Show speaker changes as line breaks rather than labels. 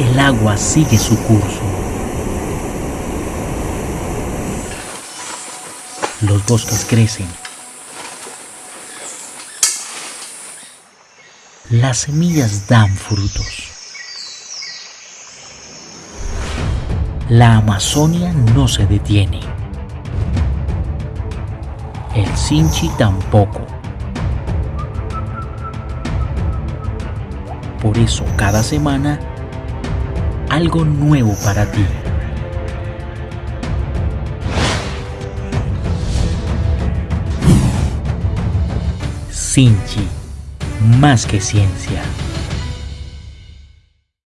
el agua sigue su curso. Los bosques crecen. Las semillas dan frutos. La Amazonia no se detiene. El Sinchi tampoco. Por eso cada semana algo nuevo para ti. Sinchi, más que ciencia.